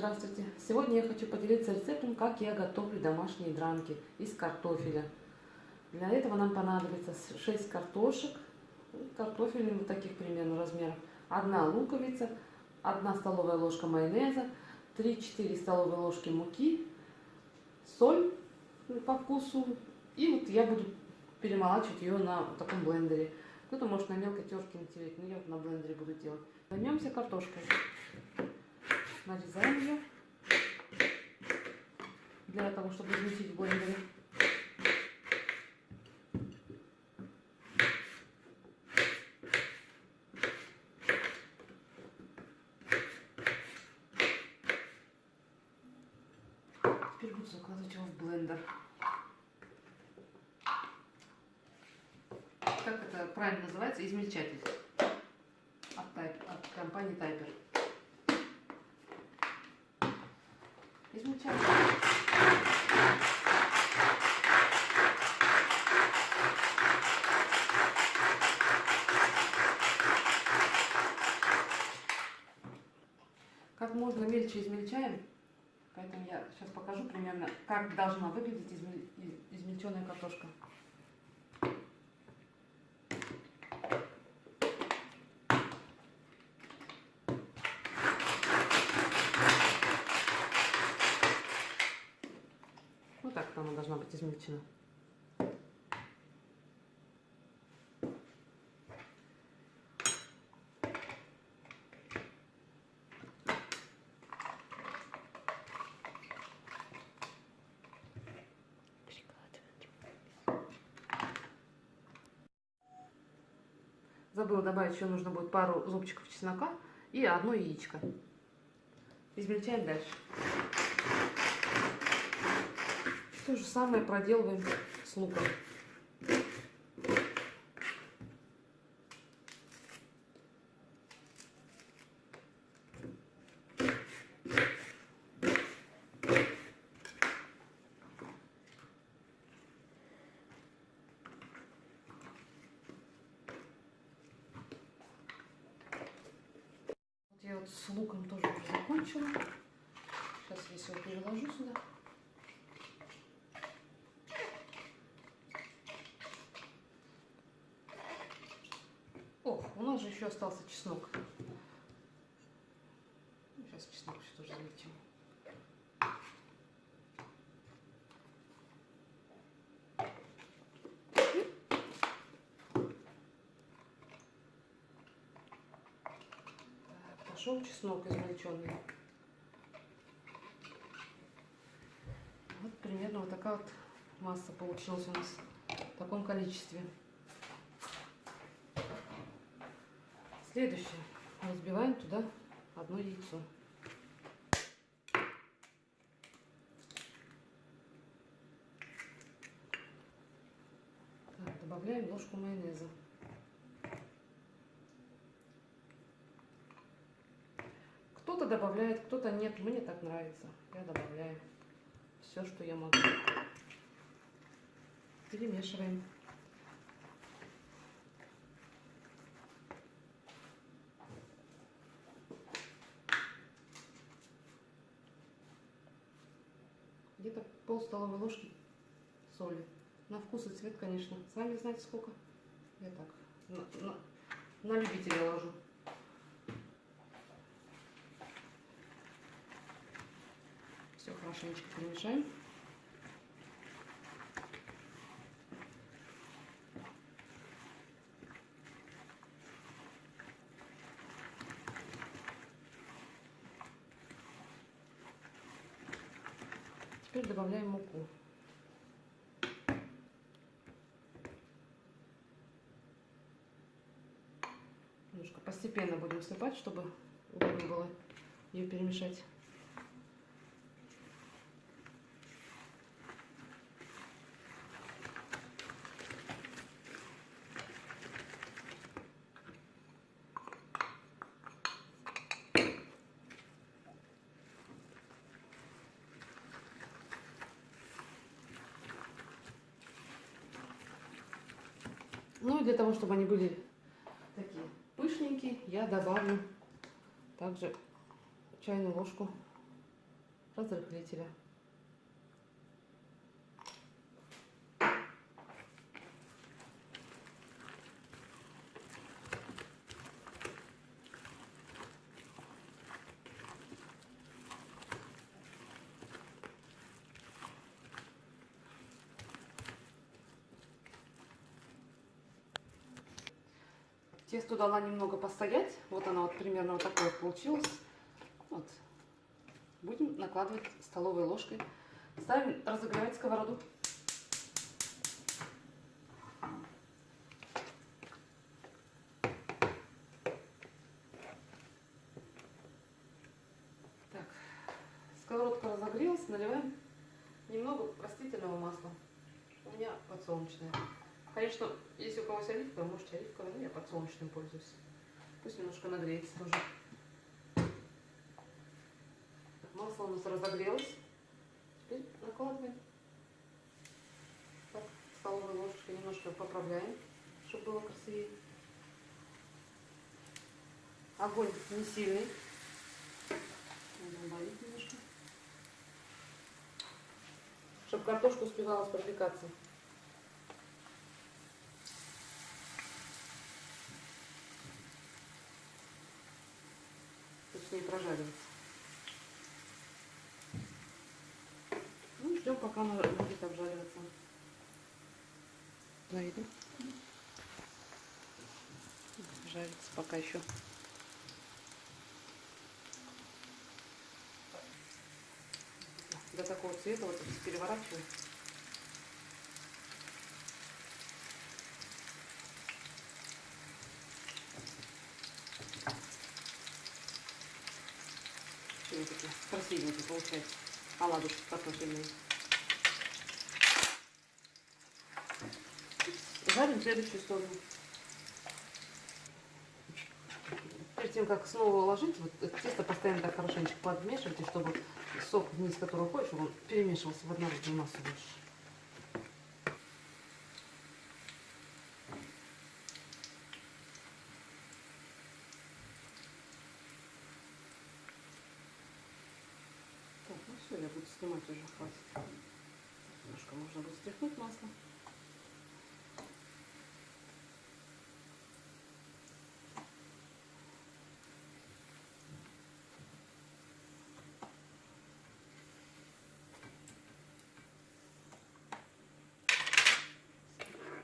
Здравствуйте! Сегодня я хочу поделиться рецептом, как я готовлю домашние дранки из картофеля. Для этого нам понадобится 6 картошек, картофелин вот таких примерно размеров, 1 луковица, 1 столовая ложка майонеза, 3-4 столовые ложки муки, соль по вкусу. И вот я буду перемолачивать ее на таком блендере. Кто-то может на мелкой терке натереть, но я вот на блендере буду делать. Займемся картошкой нарезаем ее для того, чтобы измельчить в блендере. Теперь буду закладывать его в блендер. Как это правильно называется? Измельчатель от, от компании Тайпер. Измельчать. Как можно мельче измельчаем, поэтому я сейчас покажу примерно, как должна выглядеть измельченная картошка. Вот так она должна быть измельчена. Забыла добавить еще нужно будет пару зубчиков чеснока и одно яичко. Измельчаем дальше. То же самое проделываем с луком. я вот с луком тоже закончила. Сейчас я все переложу сюда. У нас же еще остался чеснок. Сейчас чеснок еще тоже заметим. пошел чеснок измельченный. Вот примерно вот такая вот масса получилась у нас в таком количестве. Следующее. Разбиваем туда одно яйцо. Так, добавляем ложку майонеза. Кто-то добавляет, кто-то нет. Мне так нравится. Я добавляю все, что я могу. Перемешиваем. Где-то пол столовой ложки соли. На вкус и цвет, конечно. Сами знаете сколько. Я так, на, на, на любителя ложу. Все хорошенечко перемешаем. Теперь добавляем муку. Немножко постепенно будем всыпать, чтобы удобно было ее перемешать. Ну и для того, чтобы они были такие пышненькие, я добавлю также чайную ложку разрыхлителя. Тесто дала немного постоять. Вот оно вот примерно вот такое получилось. Вот. Будем накладывать столовой ложкой. Ставим разогревать сковороду. Так, сковородка разогрелась, наливаем немного растительного масла. У меня подсолнечное. Конечно, если у кого есть оливковое, можете оливковое, но я подсолнечным пользуюсь. Пусть немножко нагреется тоже. Масло у нас разогрелось. Теперь накладываем. Так, столовой ложечкой немножко поправляем, чтобы было красивее. Огонь не сильный. Надо убавить немножко. Чтобы картошка успевала пропекаться. не прожаривается. Она будет обжариваться. Да, видно? Жарится пока еще. До такого цвета вот переворачиваю. красивые такие, красивенькие получается. Оладушки картофельные. Жарим следующую сторону. Перед тем, как снова уложить, вот тесто постоянно так хорошенечко подмешивайте, чтобы сок вниз, который уходит, он перемешивался в однородную массу больше. все, я буду снимать уже, хватит. Немножко можно будет стряхнуть масло.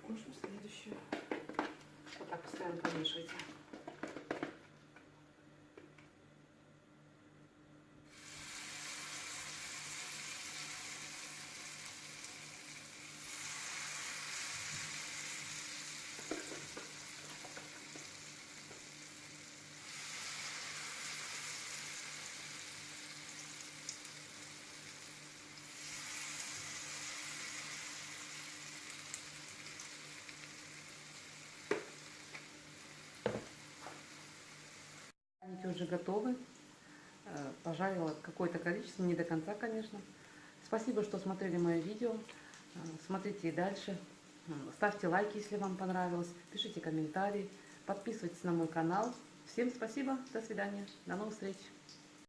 Ложим следующую. Вот так Они уже готовы. Э, пожарила какое-то количество, не до конца, конечно. Спасибо, что смотрели мое видео. Э, смотрите и дальше. Э, ставьте лайки, если вам понравилось. Пишите комментарии. Подписывайтесь на мой канал. Всем спасибо. До свидания. До новых встреч.